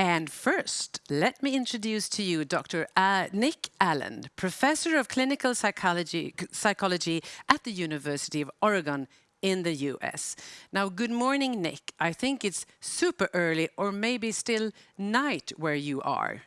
And first, let me introduce to you Dr. Uh, Nick Allen, Professor of Clinical Psychology, Psychology at the University of Oregon in the US. Now, good morning, Nick. I think it's super early or maybe still night where you are.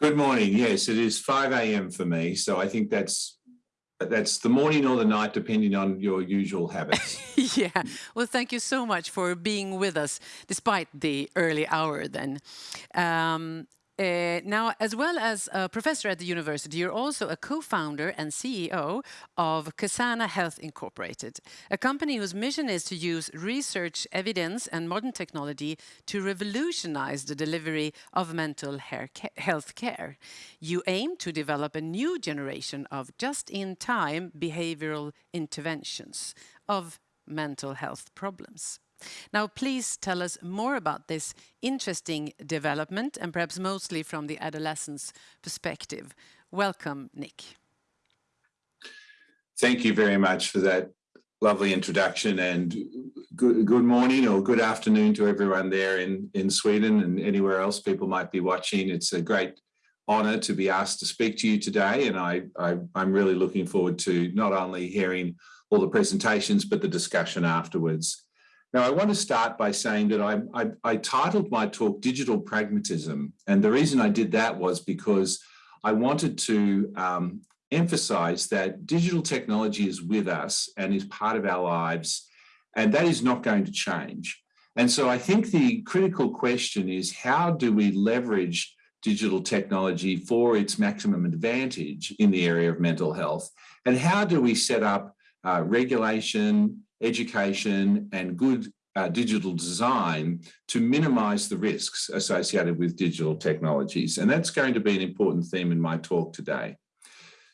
Good morning. Yes, it is 5 a.m. for me. So I think that's that's the morning or the night, depending on your usual habits. yeah. Well, thank you so much for being with us despite the early hour then. Um, uh, now, as well as a professor at the university, you're also a co-founder and CEO of Ksana Health Incorporated, a company whose mission is to use research, evidence, and modern technology to revolutionize the delivery of mental health care. You aim to develop a new generation of just-in-time behavioral interventions of mental health problems. Now, please tell us more about this interesting development and perhaps mostly from the adolescent's perspective. Welcome, Nick. Thank you very much for that lovely introduction and good, good morning or good afternoon to everyone there in, in Sweden and anywhere else people might be watching. It's a great honor to be asked to speak to you today and I, I, I'm really looking forward to not only hearing all the presentations but the discussion afterwards. Now, I want to start by saying that I, I, I, titled my talk Digital Pragmatism. And the reason I did that was because I wanted to um, emphasize that digital technology is with us and is part of our lives, and that is not going to change. And so I think the critical question is how do we leverage digital technology for its maximum advantage in the area of mental health? And how do we set up uh, regulation, education and good uh, digital design to minimize the risks associated with digital technologies. And that's going to be an important theme in my talk today.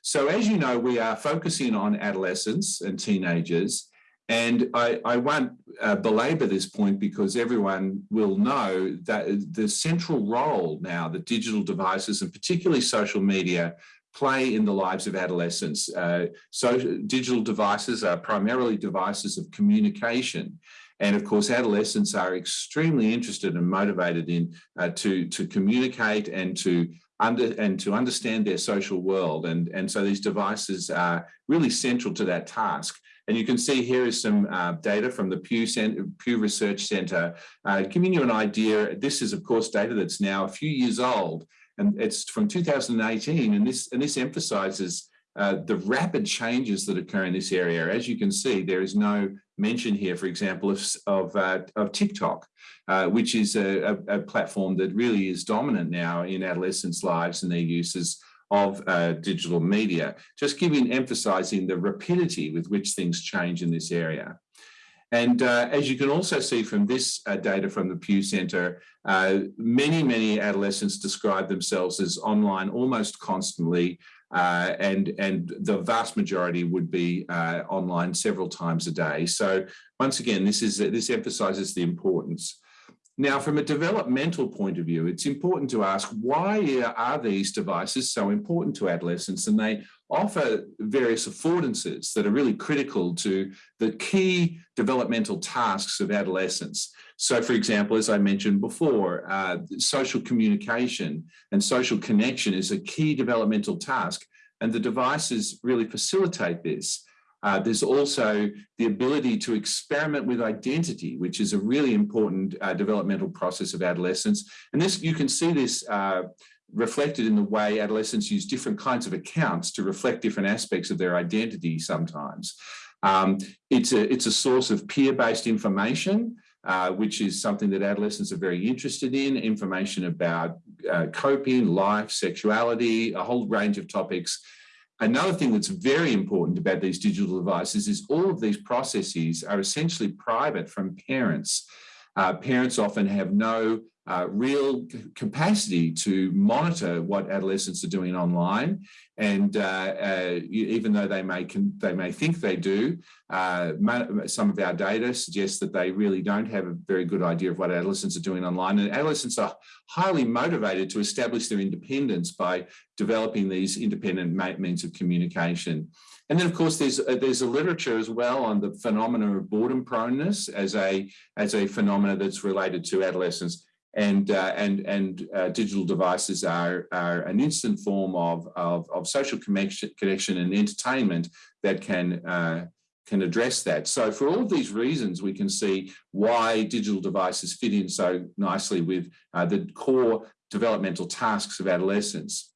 So as you know, we are focusing on adolescents and teenagers. And I, I won't uh, belabor this point because everyone will know that the central role now that digital devices and particularly social media play in the lives of adolescents. Uh, so digital devices are primarily devices of communication. And of course, adolescents are extremely interested and motivated in uh, to, to communicate and to under, and to understand their social world. And, and so these devices are really central to that task. And you can see here is some uh, data from the Pew, Center, Pew Research Center, uh, giving you an idea. This is, of course, data that's now a few years old, and it's from 2018, and this, and this emphasizes uh, the rapid changes that occur in this area. As you can see, there is no mention here, for example, of, of, uh, of TikTok, uh, which is a, a, a, platform that really is dominant now in adolescents' lives and their uses of uh, digital media, just giving, emphasizing the rapidity with which things change in this area. And uh, as you can also see from this uh, data from the Pew Center, uh, many, many adolescents describe themselves as online almost constantly, uh, and, and the vast majority would be uh, online several times a day. So once again, this, is, this emphasizes the importance now, from a developmental point of view, it's important to ask why are these devices so important to adolescents? And they offer various affordances that are really critical to the key developmental tasks of adolescence. So, for example, as I mentioned before, uh, social communication and social connection is a key developmental task, and the devices really facilitate this. Uh, there's also the ability to experiment with identity, which is a really important uh, developmental process of adolescence. And this, you can see this uh, reflected in the way adolescents use different kinds of accounts to reflect different aspects of their identity sometimes. Um, it's, a, it's a source of peer-based information, uh, which is something that adolescents are very interested in, information about uh, coping, life, sexuality, a whole range of topics Another thing that's very important about these digital devices is all of these processes are essentially private from parents. Uh, parents often have no uh, real capacity to monitor what adolescents are doing online. And uh, uh, even though they may, they may think they do, uh, some of our data suggests that they really don't have a very good idea of what adolescents are doing online. And adolescents are highly motivated to establish their independence by developing these independent means of communication. And then, of course, there's a, there's a literature as well on the phenomena of boredom proneness as a as a phenomena that's related to adolescence. And uh, and and uh, digital devices are are an instant form of of, of social connection, connection and entertainment that can uh, can address that. So for all of these reasons, we can see why digital devices fit in so nicely with uh, the core developmental tasks of adolescence.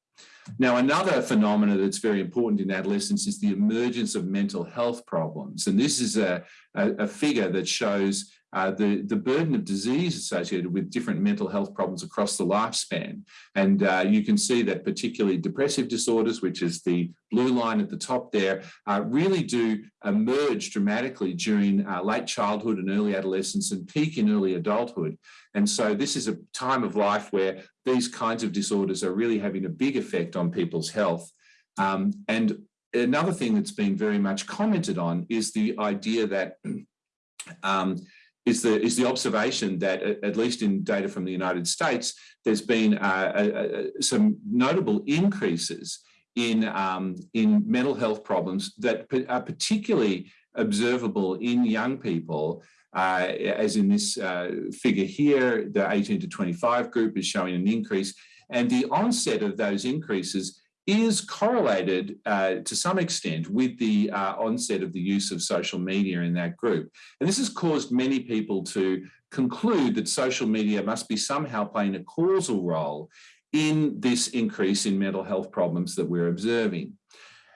Now, another phenomena that's very important in adolescence is the emergence of mental health problems. And this is a, a, a figure that shows uh, the, the burden of disease associated with different mental health problems across the lifespan. And uh, you can see that particularly depressive disorders, which is the blue line at the top there, uh, really do emerge dramatically during uh, late childhood and early adolescence and peak in early adulthood. And so this is a time of life where these kinds of disorders are really having a big effect on people's health. Um, and another thing that's been very much commented on is the idea that um, is the is the observation that at least in data from the United States, there's been uh, some notable increases in um, in mental health problems that are particularly observable in young people. Uh, as in this uh, figure here, the 18 to 25 group is showing an increase, and the onset of those increases is correlated uh, to some extent with the uh, onset of the use of social media in that group. And this has caused many people to conclude that social media must be somehow playing a causal role in this increase in mental health problems that we're observing.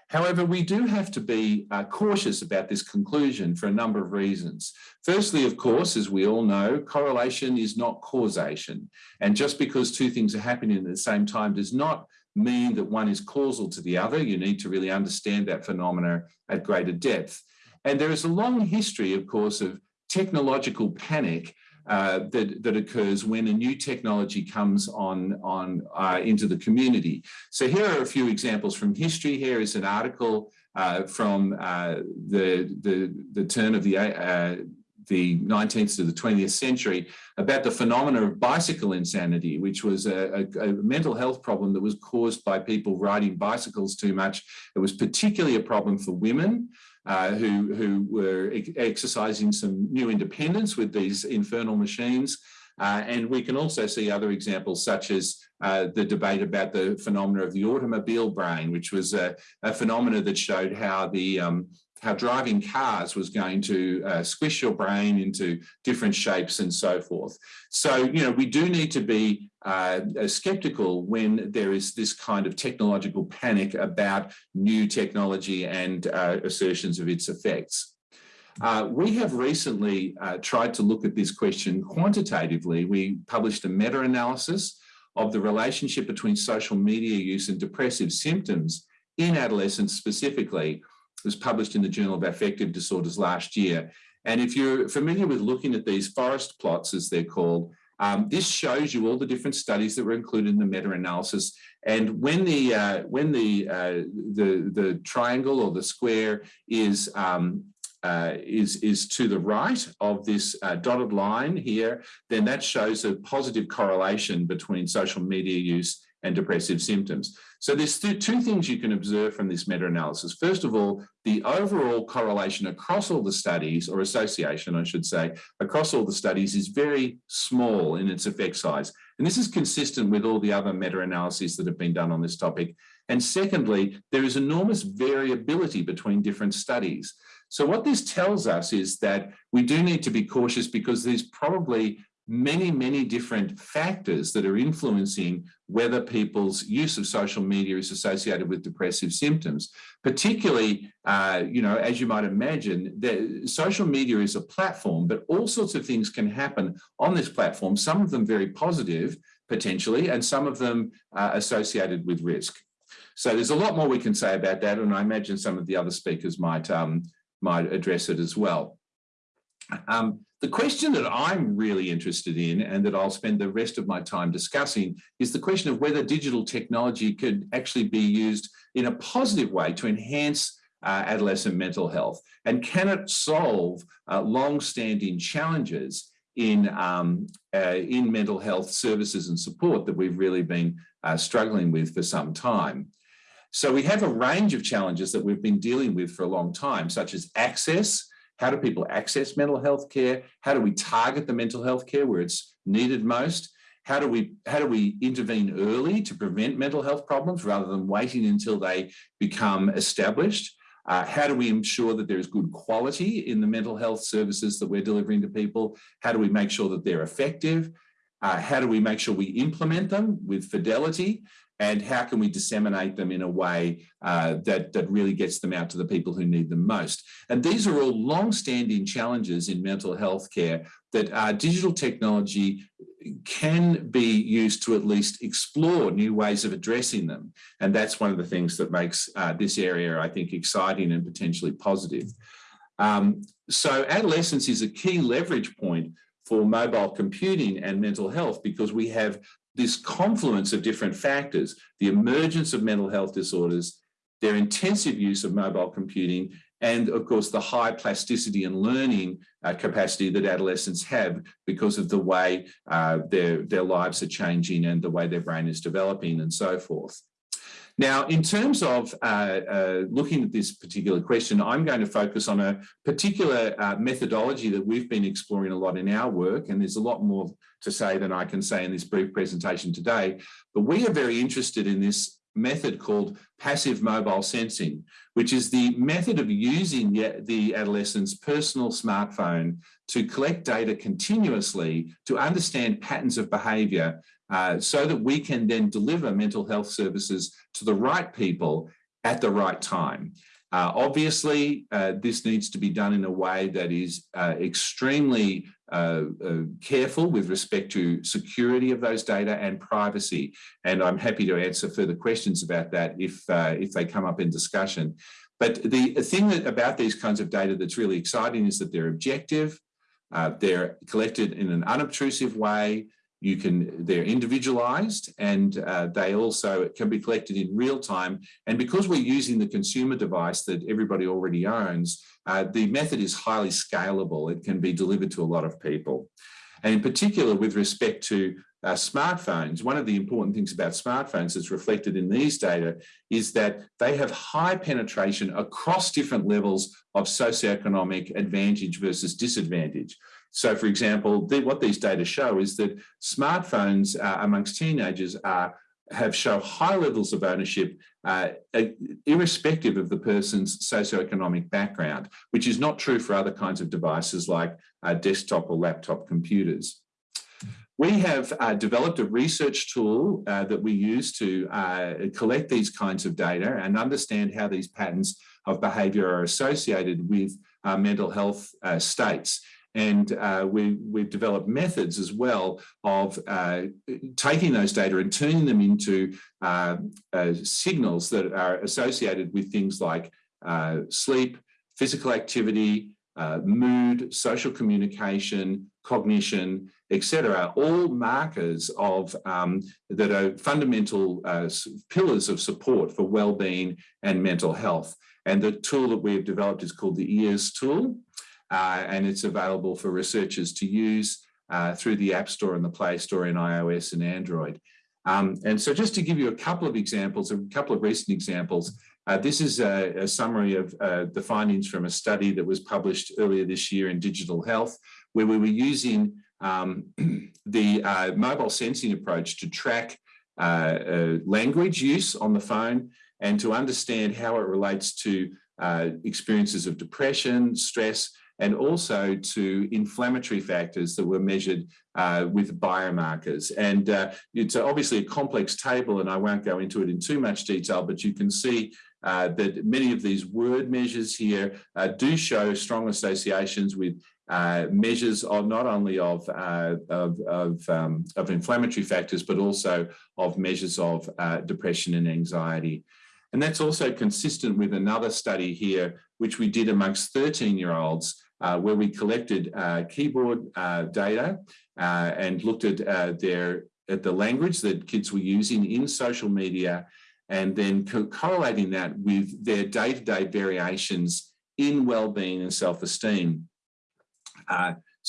However, we do have to be uh, cautious about this conclusion for a number of reasons. Firstly, of course, as we all know, correlation is not causation. And just because two things are happening at the same time does not mean that one is causal to the other. You need to really understand that phenomena at greater depth. And there is a long history, of course, of technological panic uh, that, that occurs when a new technology comes on, on uh, into the community. So here are a few examples from history. Here is an article uh, from uh, the, the, the turn of the uh, the 19th to the 20th century about the phenomena of bicycle insanity, which was a, a, a, mental health problem that was caused by people riding bicycles too much. It was particularly a problem for women uh, who, who were exercising some new independence with these infernal machines. Uh, and we can also see other examples such as uh, the debate about the phenomena of the automobile brain, which was a, a phenomena that showed how the um, how driving cars was going to uh, squish your brain into different shapes and so forth. So, you know, we do need to be uh, skeptical when there is this kind of technological panic about new technology and uh, assertions of its effects. Uh, we have recently uh, tried to look at this question quantitatively. We published a meta-analysis of the relationship between social media use and depressive symptoms in adolescents specifically, was published in the Journal of Affective Disorders last year. And if you're familiar with looking at these forest plots, as they're called, um, this shows you all the different studies that were included in the meta-analysis. And when the uh, when the, uh, the the triangle or the square is um, uh, is is to the right of this uh, dotted line here, then that shows a positive correlation between social media use and depressive symptoms. So there's two things you can observe from this meta-analysis. First of all, the overall correlation across all the studies, or association, I should say, across all the studies is very small in its effect size. And this is consistent with all the other meta-analyses that have been done on this topic. And secondly, there is enormous variability between different studies. So what this tells us is that we do need to be cautious because there's probably many, many different factors that are influencing whether people's use of social media is associated with depressive symptoms. Particularly, uh, you know, as you might imagine, the, social media is a platform, but all sorts of things can happen on this platform, some of them very positive, potentially, and some of them uh, associated with risk. So there's a lot more we can say about that, and I imagine some of the other speakers might, um, might address it as well. Um, the question that I'm really interested in and that I'll spend the rest of my time discussing is the question of whether digital technology could actually be used in a positive way to enhance uh, adolescent mental health and can it solve uh, long-standing challenges in, um, uh, in mental health services and support that we've really been uh, struggling with for some time. So we have a range of challenges that we've been dealing with for a long time, such as access, how do people access mental health care? How do we target the mental health care where it's needed most? how do we how do we intervene early to prevent mental health problems rather than waiting until they become established? Uh, how do we ensure that there is good quality in the mental health services that we're delivering to people? How do we make sure that they're effective? Uh, how do we make sure we implement them with fidelity? And how can we disseminate them in a way uh, that, that really gets them out to the people who need them most? And these are all long-standing challenges in mental health care that uh, digital technology can be used to at least explore new ways of addressing them. And that's one of the things that makes uh, this area, I think, exciting and potentially positive. Um, so adolescence is a key leverage point for mobile computing and mental health because we have this confluence of different factors, the emergence of mental health disorders, their intensive use of mobile computing, and of course the high plasticity and learning uh, capacity that adolescents have because of the way uh, their, their lives are changing and the way their brain is developing and so forth. Now, in terms of uh, uh, looking at this particular question, I'm going to focus on a particular uh, methodology that we've been exploring a lot in our work, and there's a lot more to say than I can say in this brief presentation today. But we are very interested in this method called passive mobile sensing, which is the method of using the adolescent's personal smartphone to collect data continuously to understand patterns of behaviour uh, so that we can then deliver mental health services to the right people at the right time. Uh, obviously, uh, this needs to be done in a way that is uh, extremely uh, uh, careful with respect to security of those data and privacy. And I'm happy to answer further questions about that if, if they come up in discussion. But the thing that, about these kinds of data that's really exciting is that they're objective, they're collected in an unobtrusive way, you can they're individualized and uh, they also can be collected in real time. And because we're using the consumer device that everybody already owns uh, the method is highly scalable. It can be delivered to a lot of people. And in particular with respect to uh, smartphones, one of the important things about smartphones that's reflected in these data is that they have high penetration across different levels of socioeconomic advantage versus disadvantage. So for example, the, what these data show is that smartphones uh, amongst teenagers are have show high levels of ownership uh, irrespective of the person's socioeconomic background, which is not true for other kinds of devices like uh, desktop or laptop computers. We have uh, developed a research tool uh, that we use to uh, collect these kinds of data and understand how these patterns of behaviour are associated with uh, mental health states. And uh, we, we've developed methods as well of uh, taking those data and turning them into uh, uh signals that are associated with things like uh, sleep, physical activity, uh, mood, social communication, cognition, etc., all markers of um, that are fundamental pillars of support for well-being and mental health. And the tool that we've developed is called the EARS tool uh, and it's available for researchers to use uh, through the App Store and the Play Store in iOS and Android. Um, and so just to give you a couple of examples, a couple of recent examples, uh, this is a, a summary of uh, the findings from a study that was published earlier this year in Digital Health, where we were using um, the uh, mobile sensing approach to track uh, language use on the phone and to understand how it relates to experiences of depression, stress, and also to inflammatory factors that were measured uh, with biomarkers. And uh, it's obviously a complex table and I won't go into it in too much detail, but you can see uh, that many of these word measures here uh, do show strong associations with uh, measures of not only of uh, of of, um, of, inflammatory factors, but also of measures of depression and anxiety. And that's also consistent with another study here, which we did amongst 13 year olds uh, where we collected uh, keyboard uh, data uh, and looked at uh, their at the language that kids were using in social media and then co correlating that with their day-to-day -day variations in well-being and self-esteem.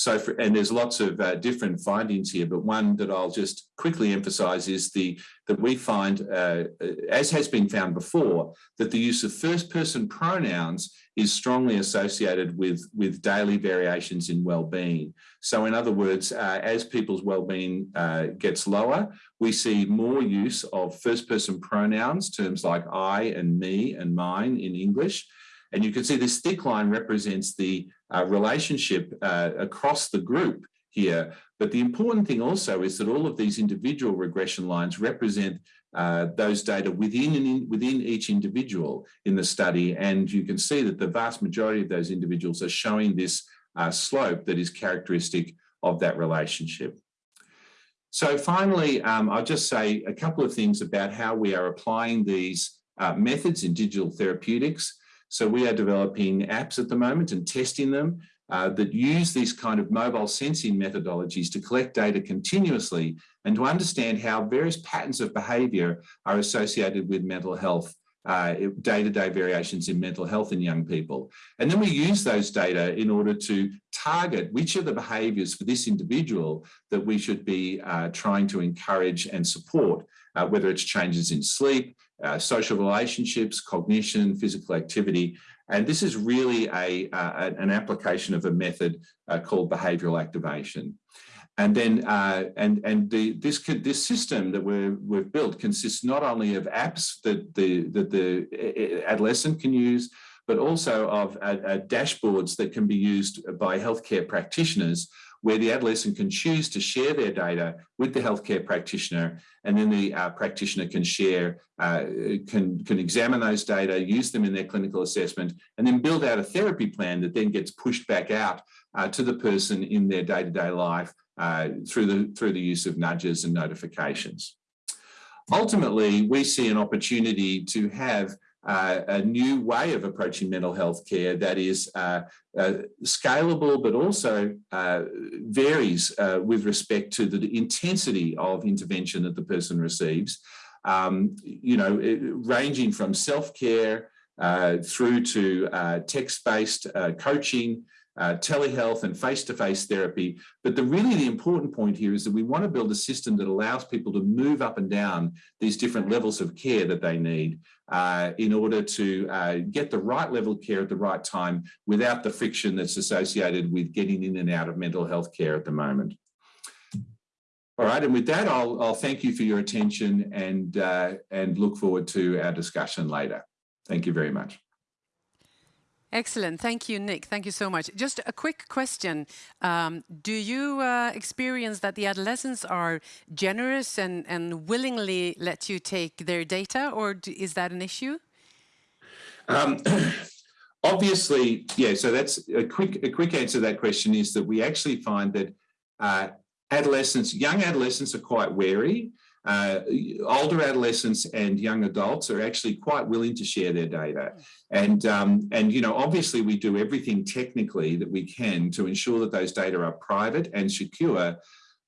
So, for, and there's lots of uh, different findings here, but one that I'll just quickly emphasize is the that we find, uh, as has been found before, that the use of first person pronouns is strongly associated with, with daily variations in well-being. So in other words, uh, as people's well-being uh, gets lower, we see more use of first-person pronouns, terms like I and me and mine in English. And you can see this thick line represents the uh, relationship uh, across the group here. But the important thing also is that all of these individual regression lines represent uh, those data within, in, within each individual in the study. And you can see that the vast majority of those individuals are showing this uh, slope that is characteristic of that relationship. So finally, um, I'll just say a couple of things about how we are applying these uh, methods in digital therapeutics. So we are developing apps at the moment and testing them uh, that use these kind of mobile sensing methodologies to collect data continuously and to understand how various patterns of behaviour are associated with mental health uh, day-to-day -day variations in mental health in young people. And then we use those data in order to target which are the behaviours for this individual that we should be uh, trying to encourage and support, uh, whether it's changes in sleep, uh, social relationships, cognition, physical activity, and this is really a, uh, an application of a method uh, called behavioral activation. And then, uh, and and the this this system that we we've built consists not only of apps that the that the adolescent can use, but also of uh, dashboards that can be used by healthcare practitioners where the adolescent can choose to share their data with the healthcare practitioner and then the uh, practitioner can share, uh, can, can examine those data, use them in their clinical assessment and then build out a therapy plan that then gets pushed back out uh, to the person in their day-to-day -day life uh, through, the, through the use of nudges and notifications. Ultimately, we see an opportunity to have uh, a new way of approaching mental health care that is uh, uh, scalable, but also uh, varies uh, with respect to the intensity of intervention that the person receives. Um, you know, ranging from self-care uh, through to text-based coaching, uh, telehealth and face-to-face -face therapy. But the really the important point here is that we want to build a system that allows people to move up and down these different levels of care that they need uh, in order to uh, get the right level of care at the right time without the friction that's associated with getting in and out of mental health care at the moment. All right, and with that, I'll, I'll thank you for your attention and, uh, and look forward to our discussion later. Thank you very much. Excellent. Thank you, Nick. Thank you so much. Just a quick question. Um, do you uh, experience that the adolescents are generous and, and willingly let you take their data, or do, is that an issue? Um, obviously, yeah, so that's a quick, a quick answer to that question is that we actually find that uh, adolescents, young adolescents are quite wary uh, older adolescents and young adults are actually quite willing to share their data. And, um, and, you know, obviously we do everything technically that we can to ensure that those data are private and secure.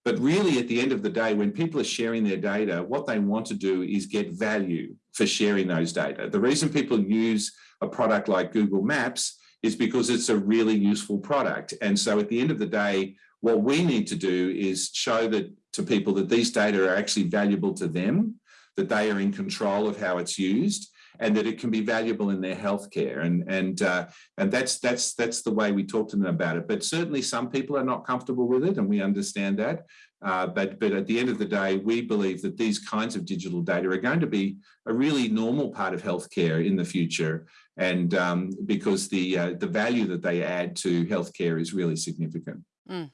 But really at the end of the day, when people are sharing their data, what they want to do is get value for sharing those data. The reason people use a product like Google Maps is because it's a really useful product. And so at the end of the day, what we need to do is show that to people that these data are actually valuable to them, that they are in control of how it's used, and that it can be valuable in their healthcare. And and uh, and that's that's that's the way we talk to them about it. But certainly some people are not comfortable with it, and we understand that. Uh, but but at the end of the day, we believe that these kinds of digital data are going to be a really normal part of healthcare in the future, and um, because the uh, the value that they add to healthcare is really significant. Mm.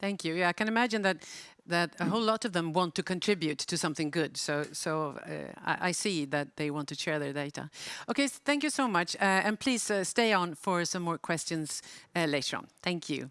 Thank you. Yeah, I can imagine that that a whole lot of them want to contribute to something good. So, so uh, I, I, see that they want to share their data. Okay, thank you so much. Uh, and please uh, stay on for some more questions uh, later on. Thank you.